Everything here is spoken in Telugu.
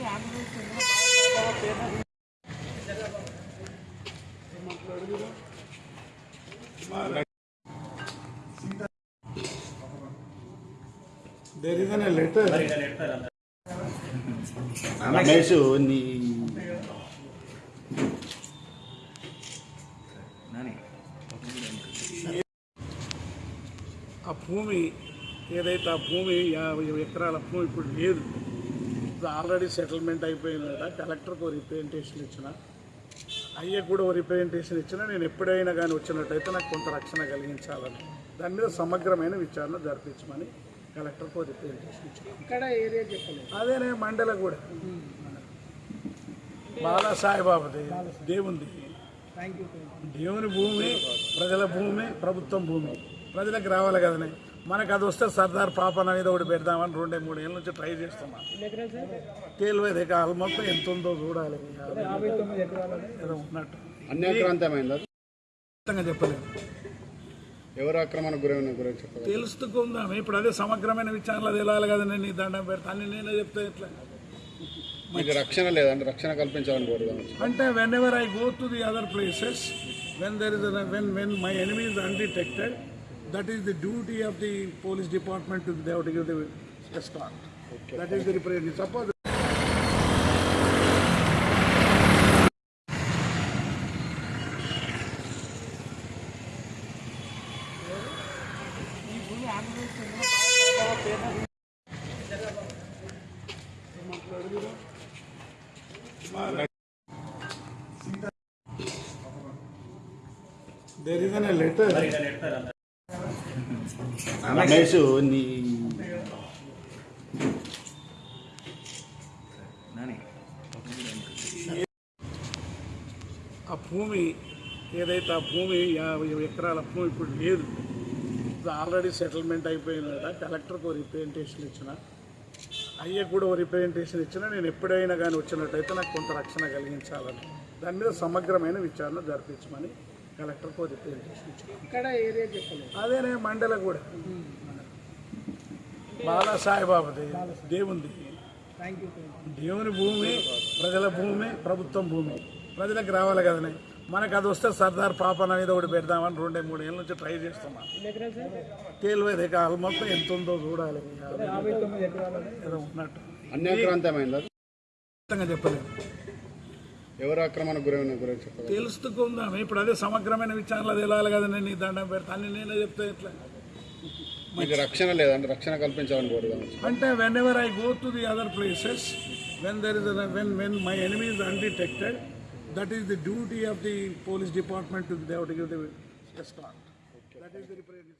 There is a letter. Ramesh నీ ఆ భూమి ఏదైతే ఆ భూమి యాభై ఎకరాల భూమి ఇప్పుడు లేదు ఇప్పుడు ఆల్రెడీ సెటిల్మెంట్ అయిపోయిందట. కలెక్టర్కి ఒక రిప్రజెంటేషన్ ఇచ్చిన. అయ్యకు కూడా ఒక రిప్రజెంటేషన్ ఇచ్చిన. నేను ఎప్పుడైనా కానీ వచ్చినట్టయితే నాకు కొంత రక్షణ కలిగించాలని. దాని మీద సమగ్రమైన విచారణ జరిపించమని కలెక్టర్కి ఒక రిప్రజెంటేషన్ ఇచ్చిన. అదేనే మండల కూడా. బాలా సాయిబాబాది దేవుంది దేవుని భూమి ప్రజల భూమి ప్రభుత్వం భూమి. ప్రజలకు రావాలి కదనే. మనకు అది వస్తే సర్దార్ పాపన మీద ఒకటి పెడదామని రెండే మూడు ఏళ్ళ నుంచి ట్రై చేస్తున్నాం. తేలివేది కాలు మొత్తం ఎంత ఉందో చూడాలి ఉన్నట్టు. అన్యాక్రాంతమైందా చెప్పలేదు ఎవరు ఆక్రమణ గురైన గురించి చెప్పగలరు? తెలుసుకుందాం. ఇప్పుడు అదే సమగ్రమైన విచారణలు తెలియాలి కదా నేను నీ దండం పెడతా. అన్ని నేనే చెప్తే ఎట్లా? మీకు రక్షణ లేదంటే రక్షణ కల్పించాలని కోరుదాం అంటే whenever I go to the other places when there is when when my enemy is undetected That is the duty of the police department to they have to give the escort. Okay, that is the representative. Suppose There is an letter. Ramesh నీ ఆ భూమి ఏదైతే ఆ భూమి యాభై ఎకరాల భూమి ఇప్పుడు లేదు. ఇప్పుడు ఆల్రెడీ సెటిల్మెంట్ అయిపోయిందట. కలెక్టర్కి ఒక రిప్రజెంటేషన్ ఇచ్చిన. అయ్యకు కూడా ఒక రిప్రజెంటేషన్ ఇచ్చిన. నేను ఎప్పుడైనా కానీ వచ్చినట్టయితే నాకు కొంత రక్షణ కలిగించాలని. దాని మీద సమగ్రమైన విచారణ జరిపించమని కలెక్టర్కి రిప్రజెంటేషన్ ఇక్కడ ఏరియా చెప్పలేదు. అదేనే మండల కూడా. బాలా సాయిబాబాది దేవుంది దేవుని భూమి ప్రజల భూమి ప్రభుత్వం భూమి. ప్రజలకు రావాలి కదనే. మనకు అది వస్తే సర్దార్ పాపన మీద ఒకటి పెడదామని రెండే మూడు ఏళ్ళ నుంచి ట్రై చేస్తున్నాం. తేలివేది కాలు మొత్తం ఎంత ఉందో చూడాలి. ఉన్నట్టు. చెప్పలేదు ఎవరు ఆక్రమణ గురైన గురించి తెలుసుకుందాం. ఇప్పుడు అదే సమగ్రమైన విచారణలు తెలియాలి కదా? నేను దండం పెడతా అన్ని నేనే చెప్తే ఎట్లా మీకు రక్షణ లేదంటే రక్షణ కల్పించాలని కోరుదాం? అంటే whenever I go to the other places when there is when when my enemy is undetected that is the duty of the police department to they to give the escort that is the represent